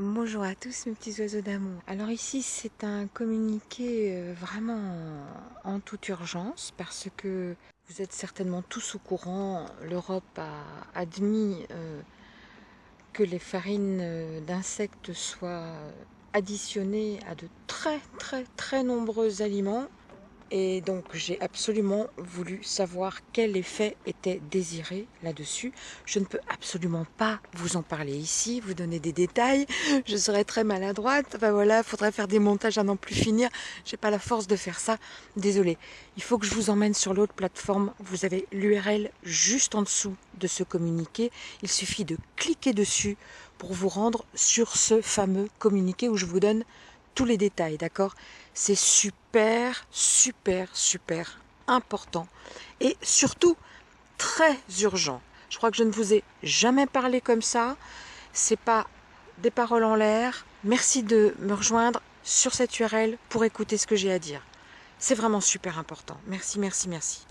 Bonjour à tous mes petits oiseaux d'amour. Alors ici c'est un communiqué euh, vraiment en toute urgence parce que vous êtes certainement tous au courant, l'Europe a admis euh, que les farines euh, d'insectes soient additionnées à de très très très nombreux aliments et donc j'ai absolument voulu savoir quel effet était désiré là-dessus. Je ne peux absolument pas vous en parler ici, vous donner des détails, je serais très maladroite, enfin voilà, faudrait faire des montages à n'en plus finir, j'ai pas la force de faire ça, désolé. Il faut que je vous emmène sur l'autre plateforme, vous avez l'URL juste en dessous de ce communiqué, il suffit de cliquer dessus pour vous rendre sur ce fameux communiqué où je vous donne les détails, d'accord? C'est super, super, super important et surtout très urgent. Je crois que je ne vous ai jamais parlé comme ça. C'est pas des paroles en l'air. Merci de me rejoindre sur cette URL pour écouter ce que j'ai à dire. C'est vraiment super important. Merci, merci, merci.